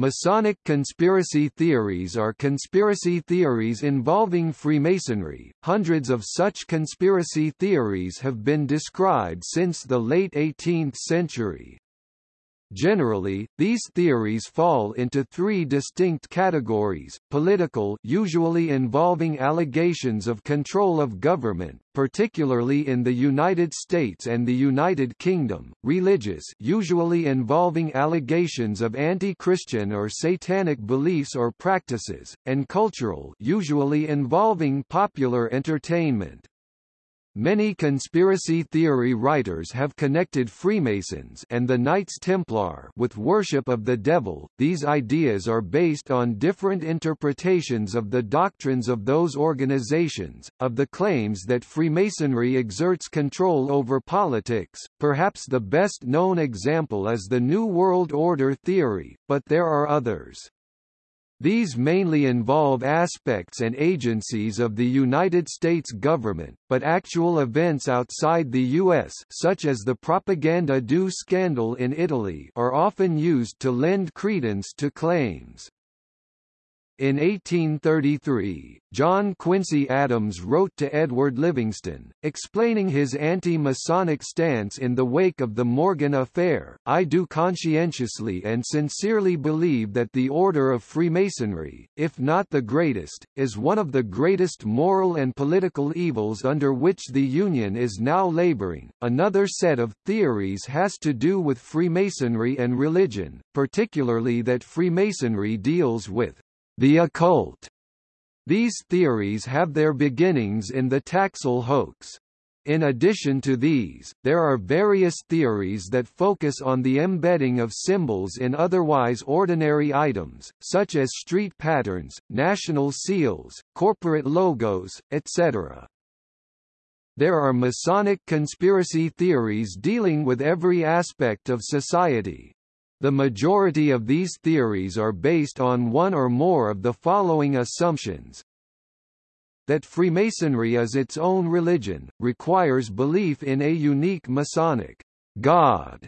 Masonic conspiracy theories are conspiracy theories involving Freemasonry. Hundreds of such conspiracy theories have been described since the late 18th century. Generally, these theories fall into three distinct categories, political usually involving allegations of control of government, particularly in the United States and the United Kingdom, religious usually involving allegations of anti-Christian or satanic beliefs or practices, and cultural usually involving popular entertainment. Many conspiracy theory writers have connected Freemasons and the Knights Templar with worship of the devil. These ideas are based on different interpretations of the doctrines of those organizations, of the claims that Freemasonry exerts control over politics. Perhaps the best known example is the New World Order theory, but there are others. These mainly involve aspects and agencies of the United States government, but actual events outside the U.S. such as the Propaganda Due scandal in Italy are often used to lend credence to claims. In 1833, John Quincy Adams wrote to Edward Livingston, explaining his anti-Masonic stance in the wake of the Morgan affair, I do conscientiously and sincerely believe that the order of Freemasonry, if not the greatest, is one of the greatest moral and political evils under which the Union is now laboring. Another set of theories has to do with Freemasonry and religion, particularly that Freemasonry deals with the occult. These theories have their beginnings in the Taxil hoax. In addition to these, there are various theories that focus on the embedding of symbols in otherwise ordinary items, such as street patterns, national seals, corporate logos, etc. There are Masonic conspiracy theories dealing with every aspect of society, the majority of these theories are based on one or more of the following assumptions. That Freemasonry is its own religion, requires belief in a unique Masonic God,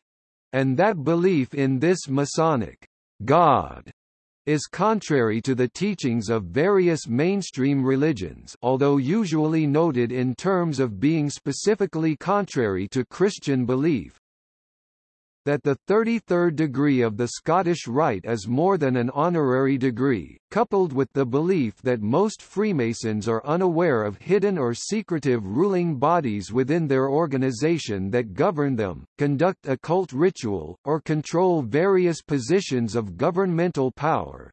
and that belief in this Masonic God is contrary to the teachings of various mainstream religions although usually noted in terms of being specifically contrary to Christian belief, that the 33rd degree of the Scottish Rite is more than an honorary degree, coupled with the belief that most Freemasons are unaware of hidden or secretive ruling bodies within their organization that govern them, conduct occult ritual, or control various positions of governmental power,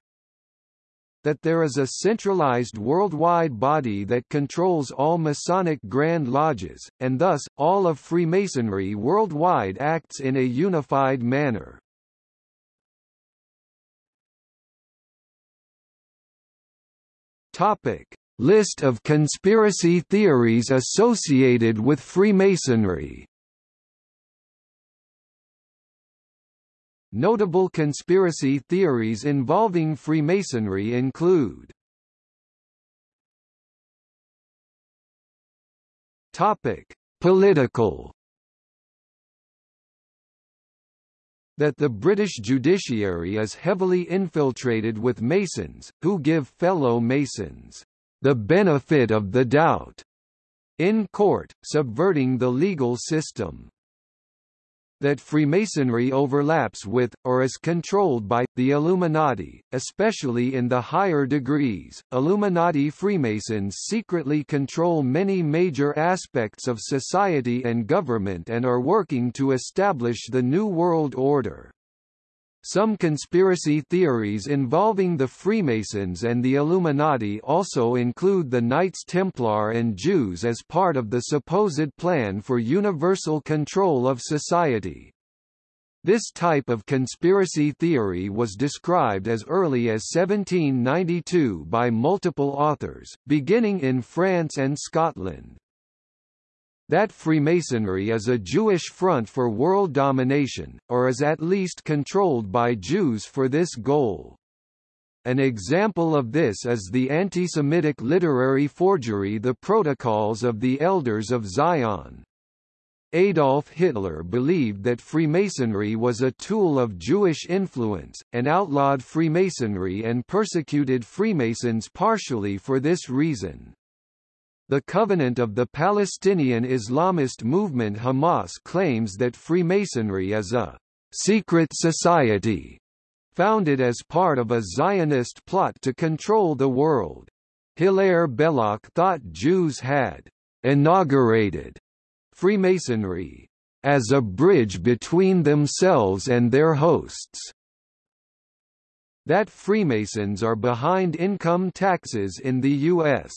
that there is a centralized worldwide body that controls all Masonic Grand Lodges, and thus, all of Freemasonry worldwide acts in a unified manner. Topic. List of conspiracy theories associated with Freemasonry Notable conspiracy theories involving Freemasonry include Topic: Political. That the British judiciary is heavily infiltrated with Masons, who give fellow Masons the benefit of the doubt in court, subverting the legal system that Freemasonry overlaps with, or is controlled by, the Illuminati, especially in the higher degrees. Illuminati Freemasons secretly control many major aspects of society and government and are working to establish the New World Order. Some conspiracy theories involving the Freemasons and the Illuminati also include the Knights Templar and Jews as part of the supposed plan for universal control of society. This type of conspiracy theory was described as early as 1792 by multiple authors, beginning in France and Scotland that Freemasonry is a Jewish front for world domination, or is at least controlled by Jews for this goal. An example of this is the anti-Semitic literary forgery The Protocols of the Elders of Zion. Adolf Hitler believed that Freemasonry was a tool of Jewish influence, and outlawed Freemasonry and persecuted Freemasons partially for this reason. The Covenant of the Palestinian Islamist movement Hamas claims that Freemasonry is a secret society founded as part of a Zionist plot to control the world. Hilaire Belloc thought Jews had inaugurated Freemasonry as a bridge between themselves and their hosts. That Freemasons are behind income taxes in the U.S.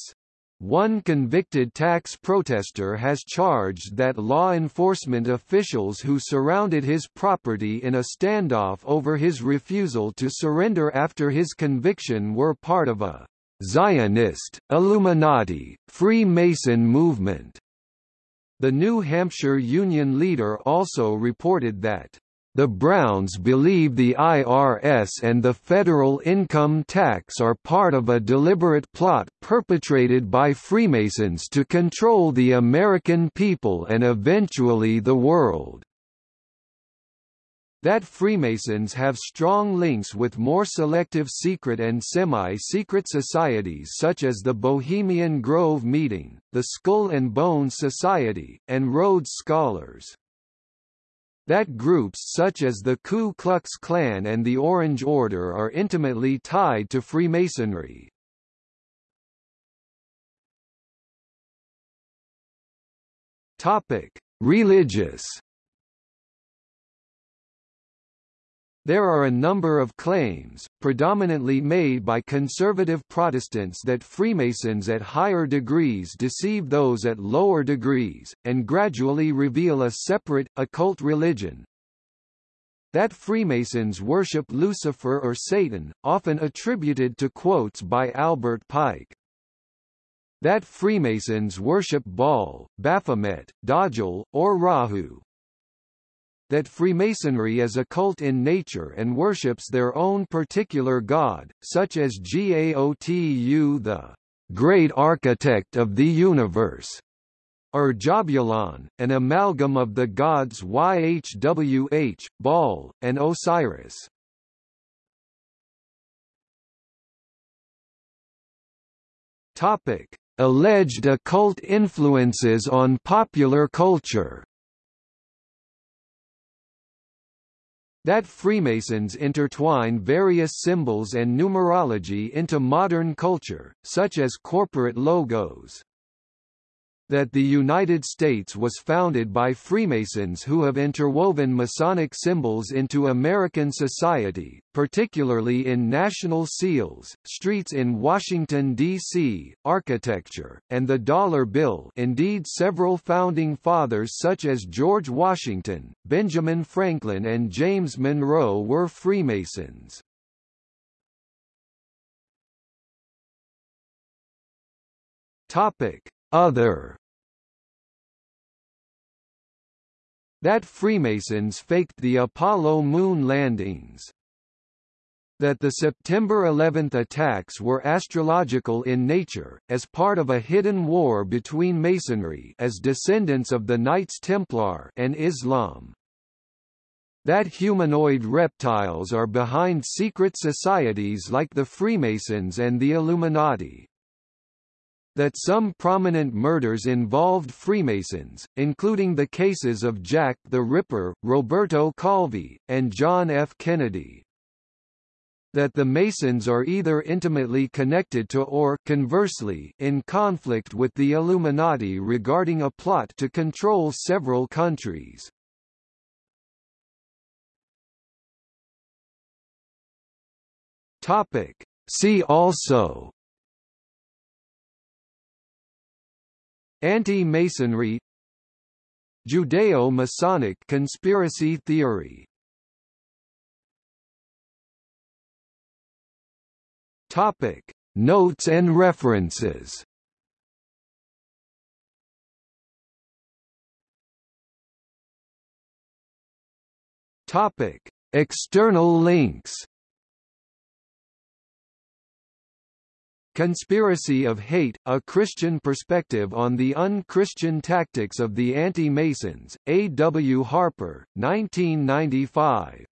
One convicted tax protester has charged that law enforcement officials who surrounded his property in a standoff over his refusal to surrender after his conviction were part of a Zionist, Illuminati, Freemason movement. The New Hampshire Union leader also reported that the Browns believe the IRS and the federal income tax are part of a deliberate plot perpetrated by Freemasons to control the American people and eventually the world. That Freemasons have strong links with more selective secret and semi-secret societies such as the Bohemian Grove Meeting, the Skull and Bones Society, and Rhodes Scholars that groups such as the Ku Klux Klan and the Orange Order are intimately tied to Freemasonry. Topic: Religious There are a number of claims, predominantly made by conservative Protestants that Freemasons at higher degrees deceive those at lower degrees, and gradually reveal a separate, occult religion. That Freemasons worship Lucifer or Satan, often attributed to quotes by Albert Pike. That Freemasons worship Baal, Baphomet, Dajjal, or Rahu, that Freemasonry is a cult in nature and worships their own particular god, such as Gaotu the great architect of the universe, or Jahbulon, an amalgam of the gods Yhwh, Baal, and Osiris. Topic: Alleged occult influences on popular culture. That Freemasons intertwine various symbols and numerology into modern culture, such as corporate logos that the United States was founded by Freemasons who have interwoven Masonic symbols into American society, particularly in national seals, streets in Washington, D.C., architecture, and the dollar bill indeed several founding fathers such as George Washington, Benjamin Franklin and James Monroe were Freemasons. Topic: Other that Freemasons faked the Apollo moon landings that the September 11 attacks were astrological in nature, as part of a hidden war between Masonry as descendants of the Knights Templar and Islam. That humanoid reptiles are behind secret societies like the Freemasons and the Illuminati that some prominent murders involved Freemasons, including the cases of Jack the Ripper, Roberto Calvi, and John F. Kennedy. That the Masons are either intimately connected to or conversely in conflict with the Illuminati regarding a plot to control several countries. Topic. See also Anti-Masonry Judeo-Masonic conspiracy theory. Topic Notes and references. Topic External links Conspiracy of Hate, A Christian Perspective on the Un-Christian Tactics of the Anti-Masons, A. W. Harper, 1995.